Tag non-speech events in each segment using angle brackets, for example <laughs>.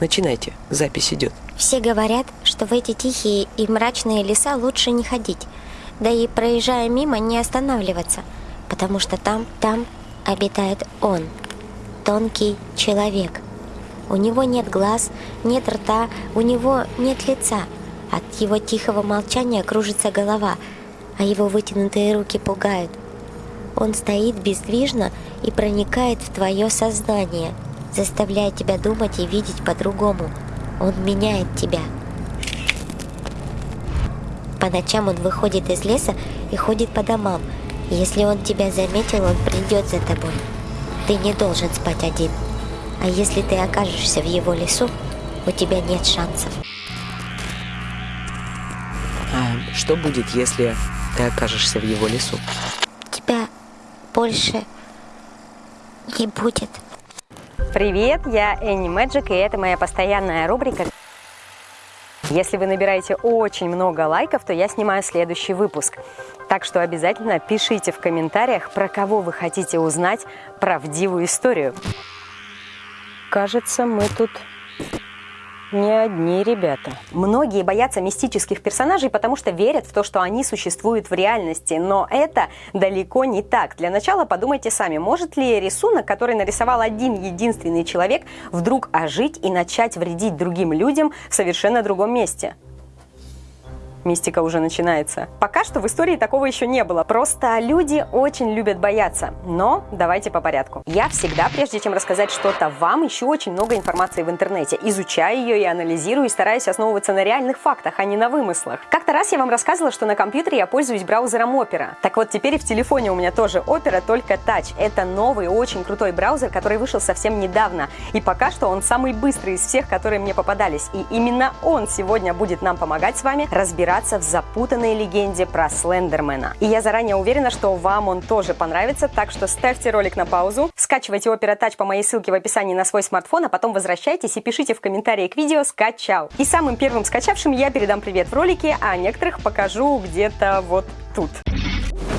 Начинайте, запись идет. Все говорят, что в эти тихие и мрачные леса лучше не ходить, да и проезжая мимо не останавливаться, потому что там, там обитает он, тонкий человек. У него нет глаз, нет рта, у него нет лица. От его тихого молчания кружится голова, а его вытянутые руки пугают. Он стоит бездвижно и проникает в твое сознание, заставляя тебя думать и видеть по-другому. Он меняет тебя. По ночам он выходит из леса и ходит по домам. Если он тебя заметил, он придет за тобой. Ты не должен спать один. А если ты окажешься в его лесу, у тебя нет шансов. А что будет, если ты окажешься в его лесу? Тебя больше не будет. Привет, я Энни Мэджик, и это моя постоянная рубрика. Если вы набираете очень много лайков, то я снимаю следующий выпуск. Так что обязательно пишите в комментариях, про кого вы хотите узнать правдивую историю. Кажется, мы тут не одни ребята. Многие боятся мистических персонажей, потому что верят в то, что они существуют в реальности. Но это далеко не так. Для начала подумайте сами, может ли рисунок, который нарисовал один единственный человек, вдруг ожить и начать вредить другим людям в совершенно другом месте? Мистика уже начинается. Пока что в истории такого еще не было, просто люди очень любят бояться. Но давайте по порядку. Я всегда, прежде чем рассказать что-то вам, ищу очень много информации в интернете, изучаю ее и анализирую, и стараюсь основываться на реальных фактах, а не на вымыслах. Как-то раз я вам рассказывала, что на компьютере я пользуюсь браузером Opera. Так вот, теперь и в телефоне у меня тоже Opera, только Touch. Это новый, очень крутой браузер, который вышел совсем недавно. И пока что он самый быстрый из всех, которые мне попадались. И именно он сегодня будет нам помогать с вами разбираться разбираться в запутанной легенде про Слендермена. И я заранее уверена, что вам он тоже понравится, так что ставьте ролик на паузу, скачивайте Opera Touch по моей ссылке в описании на свой смартфон, а потом возвращайтесь и пишите в комментарии к видео «Скачал». И самым первым скачавшим я передам привет в ролике, а некоторых покажу где-то вот тут.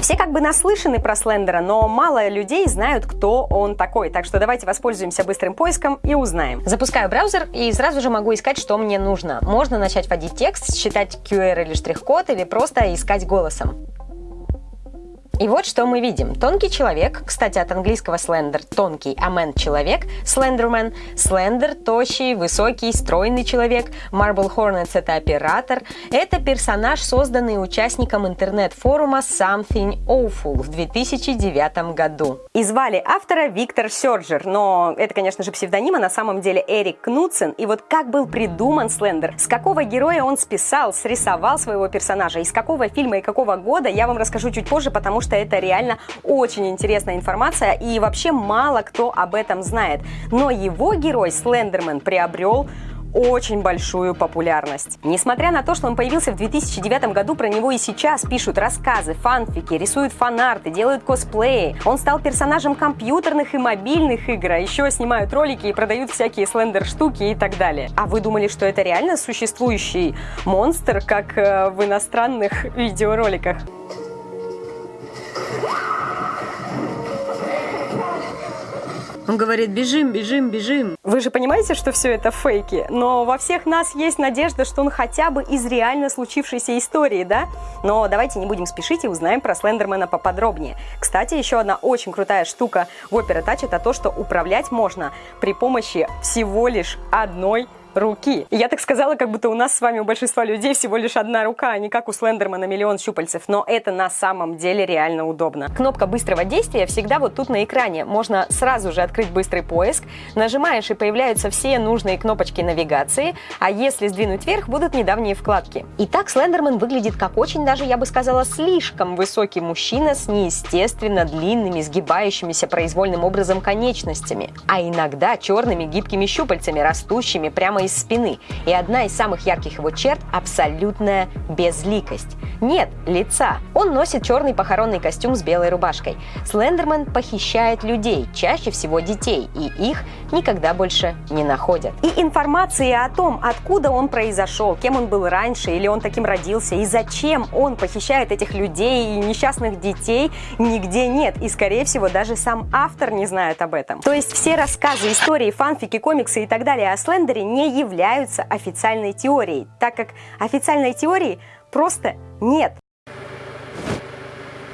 Все как бы наслышаны про Слендера, но мало людей знают, кто он такой. Так что давайте воспользуемся быстрым поиском и узнаем. Запускаю браузер и сразу же могу искать, что мне нужно. Можно начать вводить текст, считать QR или штрих-код, или просто искать голосом. И вот что мы видим. Тонкий человек, кстати, от английского слендер – тонкий, а man – человек, слендермен, слендер – тощий, высокий, стройный человек, Marble Hornets – это оператор. Это персонаж, созданный участником интернет-форума Something Awful в 2009 году. И звали автора Виктор Сёрджер, но это, конечно же, псевдоним, а на самом деле Эрик Кнутсен. И вот как был придуман Слендер, с какого героя он списал, срисовал своего персонажа, из какого фильма и какого года, я вам расскажу чуть позже, потому что это реально очень интересная информация, и вообще мало кто об этом знает. Но его герой Слендермен приобрел очень большую популярность. Несмотря на то, что он появился в 2009 году, про него и сейчас пишут рассказы, фанфики, рисуют фанарты, делают косплеи. Он стал персонажем компьютерных и мобильных игр, а еще снимают ролики и продают всякие слендер-штуки и так далее. А вы думали, что это реально существующий монстр, как э, в иностранных <laughs> видеороликах? Он говорит, бежим, бежим, бежим. Вы же понимаете, что все это фейки, но во всех нас есть надежда, что он хотя бы из реально случившейся истории, да? Но давайте не будем спешить и узнаем про Слендермена поподробнее. Кстати, еще одна очень крутая штука в Opera Touch это то, что управлять можно при помощи всего лишь одной руки. И я так сказала, как будто у нас с вами, у большинства людей всего лишь одна рука, а не как у Слендермана миллион щупальцев. Но это на самом деле реально удобно. Кнопка быстрого действия всегда вот тут на экране. Можно сразу же открыть быстрый поиск. Нажимаешь и появляются все нужные кнопочки навигации. А если сдвинуть вверх, будут недавние вкладки. Итак, Слендерман выглядит как очень даже, я бы сказала, слишком высокий мужчина с неестественно длинными, сгибающимися произвольным образом конечностями. А иногда черными гибкими щупальцами, растущими прямо из спины. И одна из самых ярких его черт – абсолютная безликость. Нет, лица. Он носит черный похоронный костюм с белой рубашкой. Слендермен похищает людей, чаще всего детей, и их никогда больше не находят. И информации о том, откуда он произошел, кем он был раньше, или он таким родился, и зачем он похищает этих людей и несчастных детей, нигде нет. И, скорее всего, даже сам автор не знает об этом. То есть все рассказы, истории, фанфики, комиксы и так далее о Слендере не являются официальной теорией, так как официальной теории просто нет.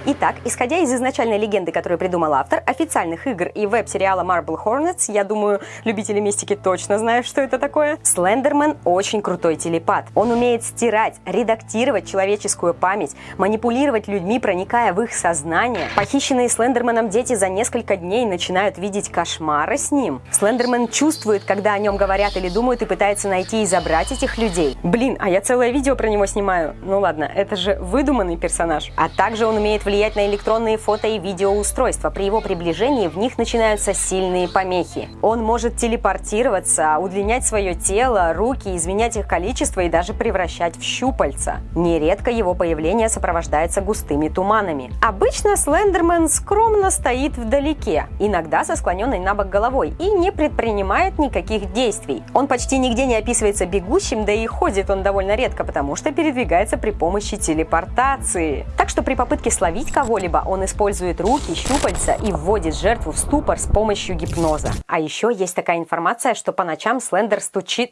Итак, исходя из изначальной легенды, которую придумал автор, официальных игр и веб-сериала Marble Hornets, я думаю, любители мистики точно знают, что это такое, Слендермен очень крутой телепат. Он умеет стирать, редактировать человеческую память, манипулировать людьми, проникая в их сознание. Похищенные Слендерменом дети за несколько дней начинают видеть кошмары с ним. Слендермен чувствует, когда о нем говорят или думают, и пытается найти и забрать этих людей. Блин, а я целое видео про него снимаю. Ну ладно, это же выдуманный персонаж. А также он умеет влиять на электронные фото и видеоустройства. При его приближении в них начинаются сильные помехи. Он может телепортироваться, удлинять свое тело, руки, изменять их количество и даже превращать в щупальца. Нередко его появление сопровождается густыми туманами. Обычно Слендермен скромно стоит вдалеке, иногда со склоненной на бок головой и не предпринимает никаких действий. Он почти нигде не описывается бегущим, да и ходит он довольно редко, потому что передвигается при помощи телепортации. Так что при попытке словить Остановить кого-либо он использует руки, щупальца и вводит жертву в ступор с помощью гипноза. А еще есть такая информация, что по ночам Слендер стучит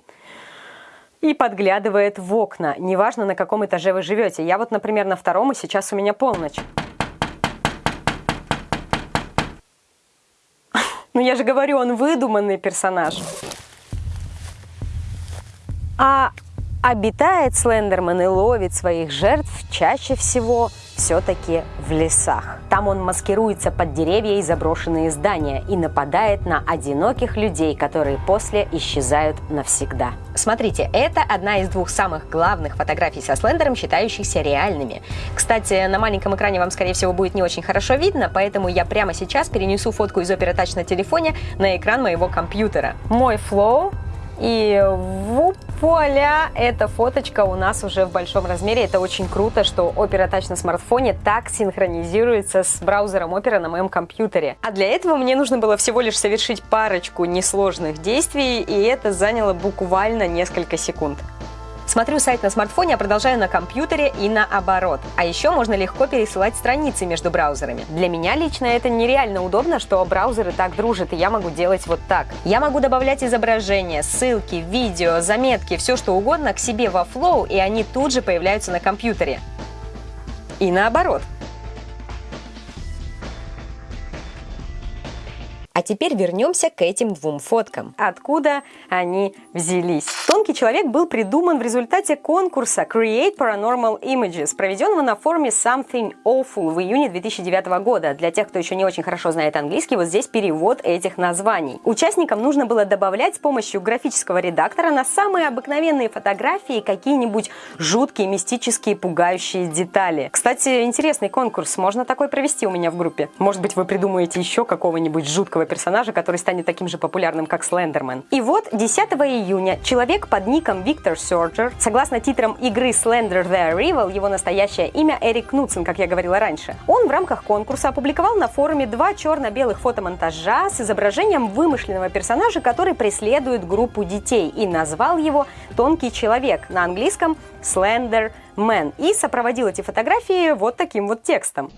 и подглядывает в окна. Неважно, на каком этаже вы живете. Я вот, например, на втором, и сейчас у меня полночь. <laughs> Ну я же говорю, он выдуманный персонаж. А обитает Слендерман и ловит своих жертв чаще всего все-таки в лесах. Там он маскируется под деревья и заброшенные здания и нападает на одиноких людей, которые после исчезают навсегда. Смотрите, это одна из двух самых главных фотографий со Слендером, считающихся реальными. Кстати, на маленьком экране вам, скорее всего, будет не очень хорошо видно, поэтому я прямо сейчас перенесу фотку из Opera Touch на телефоне на экран моего компьютера. Мой флоу и вуаля, эта фоточка у нас уже в большом размере. Это очень круто, что Opera Touch на смартфоне так синхронизируется с браузером Opera на моем компьютере. А для этого мне нужно было всего лишь совершить парочку несложных действий, и это заняло буквально несколько секунд. Смотрю сайт на смартфоне, а продолжаю на компьютере и наоборот. А еще можно легко пересылать страницы между браузерами. Для меня лично это нереально удобно, что браузеры так дружат, и я могу делать вот так. Я могу добавлять изображения, ссылки, видео, заметки, все что угодно к себе во Flow, и они тут же появляются на компьютере. И наоборот. А теперь вернемся к этим двум фоткам. Откуда они взялись? Тонкий человек был придуман в результате конкурса Create Paranormal Images, проведенного на форуме Something Awful в июне 2009 года. Для тех, кто еще не очень хорошо знает английский, вот здесь перевод этих названий. Участникам нужно было добавлять с помощью графического редактора на самые обыкновенные фотографии какие-нибудь жуткие, мистические, пугающие детали. Кстати, интересный конкурс. Можно такой провести у меня в группе. Может быть, вы придумаете еще какого-нибудь жуткого персонажа, который станет таким же популярным, как Слендермен. И вот 10 июня человек под ником Виктор Сёрджер, согласно титрам игры Slender The Arrival, его настоящее имя Эрик Кнутсен, как я говорила раньше, он в рамках конкурса опубликовал на форуме два черно-белых фотомонтажа с изображением вымышленного персонажа, который преследует группу детей, и назвал его «Тонкий человек» на английском Slender Man, и сопроводил эти фотографии вот таким вот текстом.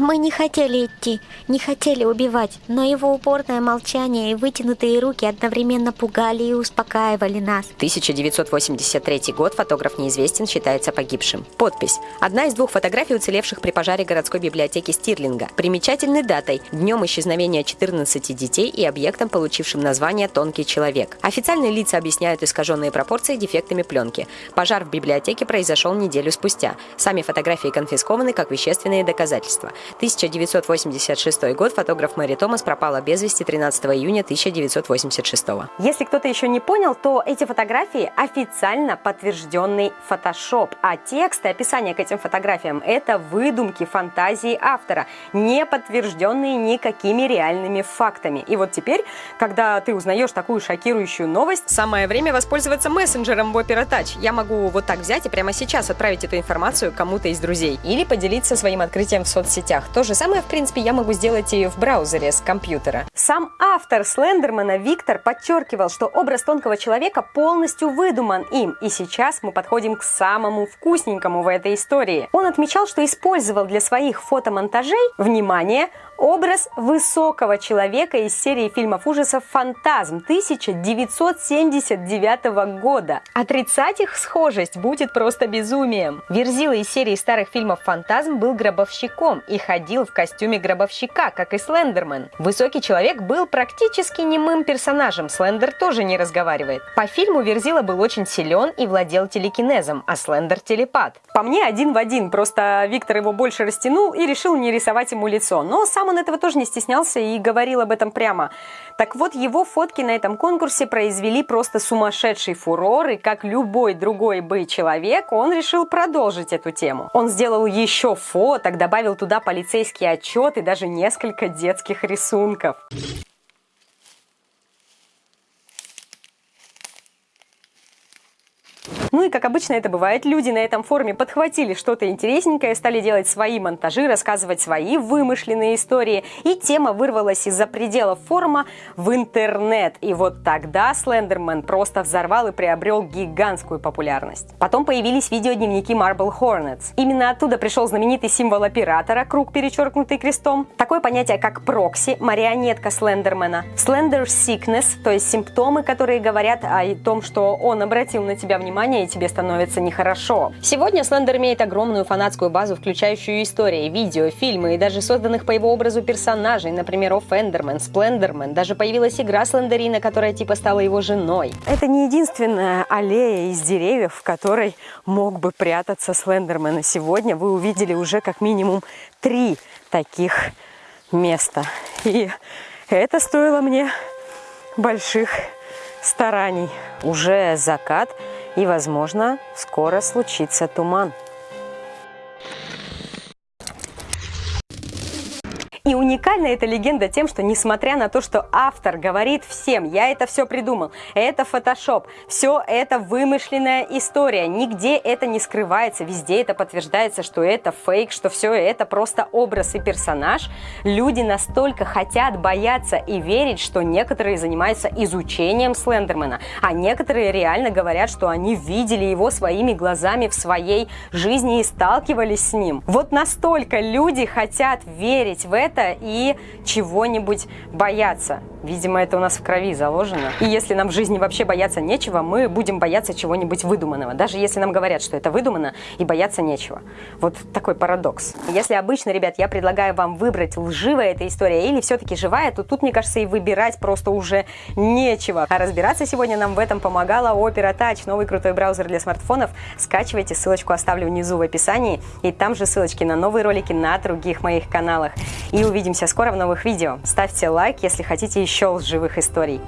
Мы не хотели идти, не хотели убивать, но его упорное молчание и вытянутые руки одновременно пугали и успокаивали нас. 1983 год, фотограф неизвестен, считается погибшим. Подпись. Одна из двух фотографий уцелевших при пожаре городской библиотеки Стирлинга. Примечательной датой – днем исчезновения 14 детей и объектом, получившим название «Тонкий человек». Официальные лица объясняют искаженные пропорции дефектами пленки. Пожар в библиотеке произошел неделю спустя. Сами фотографии конфискованы как вещественные доказательства. 1986 год. Фотограф Мэри Томас пропала без вести 13 июня 1986. Если кто-то еще не понял, то эти фотографии официально подтвержденный фотошоп, а тексты, описания к этим фотографиям – это выдумки, фантазии автора, не подтвержденные никакими реальными фактами. И вот теперь, когда ты узнаешь такую шокирующую новость, самое время воспользоваться мессенджером в Opera Touch. Я могу вот так взять и прямо сейчас отправить эту информацию кому-то из друзей или поделиться своим открытием в соцсетях. То же самое, в принципе, я могу сделать и в браузере с компьютера. Сам автор Слендермана Виктор подчеркивал, что образ тонкого человека полностью выдуман им, и сейчас мы подходим к самому вкусненькому в этой истории. Он отмечал, что использовал для своих фотомонтажей, внимание, образ высокого человека из серии фильмов ужасов «Фантазм» 1979 года. Отрицать их схожесть будет просто безумием. Верзила из серии старых фильмов «Фантазм» был гробовщиком и ходил в костюме гробовщика, как и Слендермен. Высокий человек был практически немым персонажем, Слендер тоже не разговаривает. По фильму Верзила был очень силен и владел телекинезом, а Слендер – телепат. По мне один в один, просто Виктор его больше растянул и решил не рисовать ему лицо. Но сам он этого тоже не стеснялся и говорил об этом прямо. Так вот, его фотки на этом конкурсе произвели просто сумасшедший фурор, и как любой другой бы человек, он решил продолжить эту тему. Он сделал еще фоток, добавил туда полицейский отчет и даже несколько детских рисунков. Ну и как обычно это бывает, люди на этом форуме подхватили что-то интересненькое, стали делать свои монтажи, рассказывать свои вымышленные истории, и тема вырвалась из-за пределов форума в интернет. И вот тогда Слендермен просто взорвал и приобрел гигантскую популярность. Потом появились видеодневники Marble Hornets. Именно оттуда пришел знаменитый символ оператора, круг, перечеркнутый крестом. Такое понятие, как прокси, марионетка Слендермена. Slender Sickness, то есть симптомы, которые говорят о том, что он обратил на тебя внимание и тебе становится нехорошо. Сегодня Слендер имеет огромную фанатскую базу, включающую истории, видео, фильмы и даже созданных по его образу персонажей, например, Офендермен, Сплендермен. Даже появилась игра Слендерина, которая типа стала его женой. Это не единственная аллея из деревьев, в которой мог бы прятаться Слендермен. И сегодня вы увидели уже как минимум три таких места. И это стоило мне больших стараний. Уже закат, и, возможно, скоро случится туман. Уникальна эта легенда тем, что несмотря на то, что автор говорит всем, я это все придумал, это фотошоп, все это вымышленная история, нигде это не скрывается, везде это подтверждается, что это фейк, что все это просто образ и персонаж, люди настолько хотят бояться и верить, что некоторые занимаются изучением Слендермена, а некоторые реально говорят, что они видели его своими глазами в своей жизни и сталкивались с ним. Вот настолько люди хотят верить в это и чего-нибудь бояться. Видимо, это у нас в крови заложено. И если нам в жизни вообще бояться нечего, мы будем бояться чего-нибудь выдуманного. Даже если нам говорят, что это выдумано, и бояться нечего. Вот такой парадокс. Если обычно, ребят, я предлагаю вам выбрать, лживая эта история или все-таки живая, то тут, мне кажется, и выбирать просто уже нечего. А разбираться сегодня нам в этом помогала Opera Touch, новый крутой браузер для смартфонов. Скачивайте, ссылочку оставлю внизу в описании. И там же ссылочки на новые ролики на других моих каналах. И увидимся скоро в новых видео. Ставьте лайк, если хотите еще лживых историй.